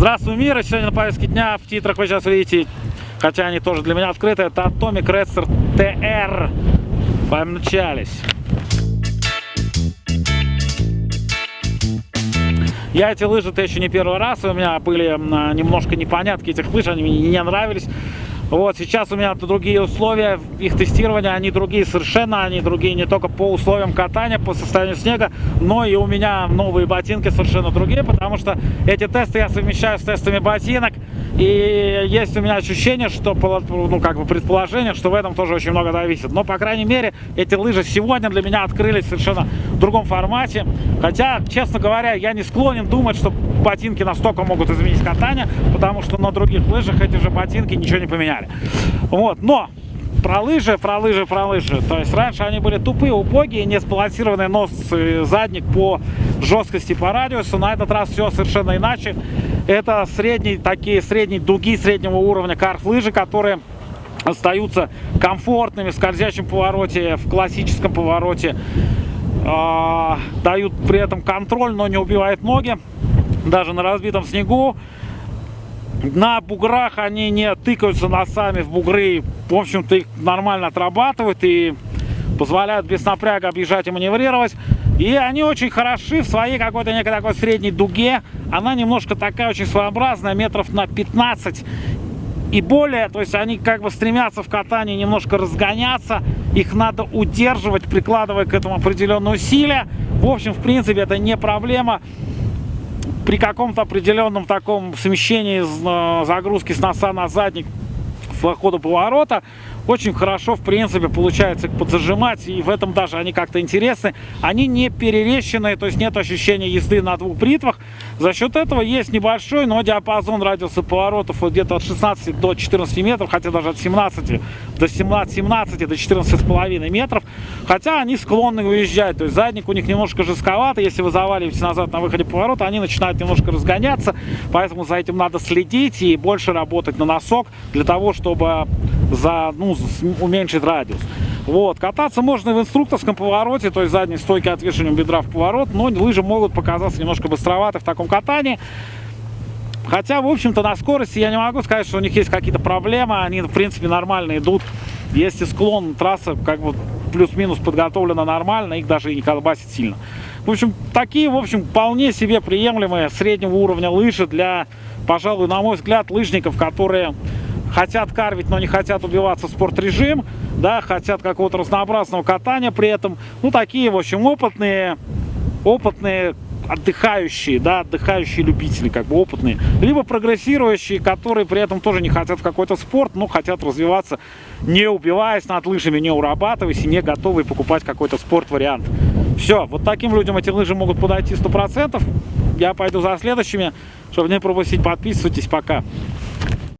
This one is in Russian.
Здравствуй, мир! Сегодня на повестке дня в титрах вы сейчас видите, хотя они тоже для меня открыты, это Atomic Redster TR. Помчались. Я эти лыжи-то еще не первый раз, у меня были немножко непонятки этих лыж, они мне не нравились. Вот, сейчас у меня другие условия, их тестирования, они другие совершенно, они другие не только по условиям катания, по состоянию снега, но и у меня новые ботинки совершенно другие, потому что эти тесты я совмещаю с тестами ботинок, и есть у меня ощущение, что, ну, как бы предположение, что в этом тоже очень много зависит. Но, по крайней мере, эти лыжи сегодня для меня открылись совершенно другом формате, хотя, честно говоря, я не склонен думать, что ботинки настолько могут изменить катание, потому что на других лыжах эти же ботинки ничего не поменяли. Вот, но про лыжи, про лыжи, про лыжи. То есть раньше они были тупые, убогие, не сбалансированный нос и задник по жесткости, по радиусу. На этот раз все совершенно иначе. Это средние, такие средние дуги среднего уровня карт-лыжи, которые остаются комфортными в скользящем повороте, в классическом повороте. Э, дают при этом контроль, но не убивают ноги даже на разбитом снегу. На буграх они не тыкаются носами в бугры. В общем-то, их нормально отрабатывают и позволяют без напряга объезжать и маневрировать. И они очень хороши в своей какой-то некой такой средней дуге. Она немножко такая очень своеобразная, метров на 15 и более. То есть они как бы стремятся в катании немножко разгоняться. Их надо удерживать, прикладывая к этому определенные усилия. В общем, в принципе, это не проблема при каком-то определенном таком смещении э, загрузки с носа на задник в ходу поворота очень хорошо, в принципе, получается подзажимать, и в этом даже они как-то интересны. Они не перерещенные, то есть нет ощущения езды на двух бритвах. За счет этого есть небольшой, но диапазон радиуса поворотов вот где-то от 16 до 14 метров, хотя даже от 17 до 17, 17 до 14,5 метров. Хотя они склонны уезжать, то есть задник у них немножко жестковатый, если вы заваливаете назад на выходе поворота, они начинают немножко разгоняться, поэтому за этим надо следить и больше работать на носок для того, чтобы за, ну, уменьшить радиус. Вот. Кататься можно в инструкторском повороте, то есть задней стойки отвешиванием бедра в поворот, но лыжи могут показаться немножко быстроваты в таком катании. Хотя, в общем-то, на скорости я не могу сказать, что у них есть какие-то проблемы, они, в принципе, нормально идут. Если склон, трасса как бы плюс-минус подготовлена нормально, их даже и не колбасит сильно. В общем, такие, в общем, вполне себе приемлемые среднего уровня лыжи для, пожалуй, на мой взгляд, лыжников, которые хотят карвить, но не хотят убиваться спорт-режим, да, хотят какого-то разнообразного катания при этом. Ну, такие, в общем, опытные, опытные отдыхающие, да, отдыхающие любители, как бы опытные, либо прогрессирующие, которые при этом тоже не хотят в какой-то спорт, но хотят развиваться, не убиваясь над лыжами, не урабатываясь и не готовы покупать какой-то спорт-вариант. Все, вот таким людям эти лыжи могут подойти 100%. Я пойду за следующими, чтобы не пропустить, подписывайтесь, пока.